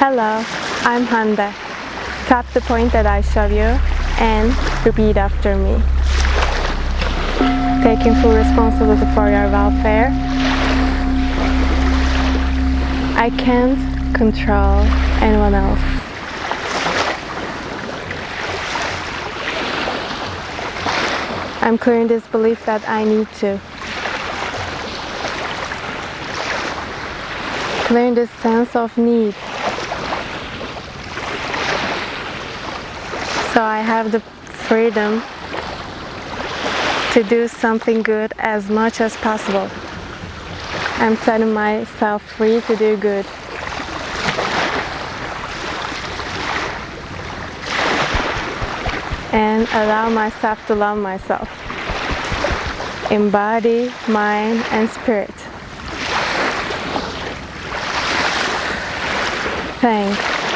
Hello, I'm Hande. Tap the point that I show you and repeat after me. Taking full responsibility for your welfare. I can't control anyone else. I'm clearing this belief that I need to. Clearing this sense of need. So I have the freedom to do something good as much as possible. I'm setting myself free to do good. And allow myself to love myself in body, mind, and spirit. Thanks.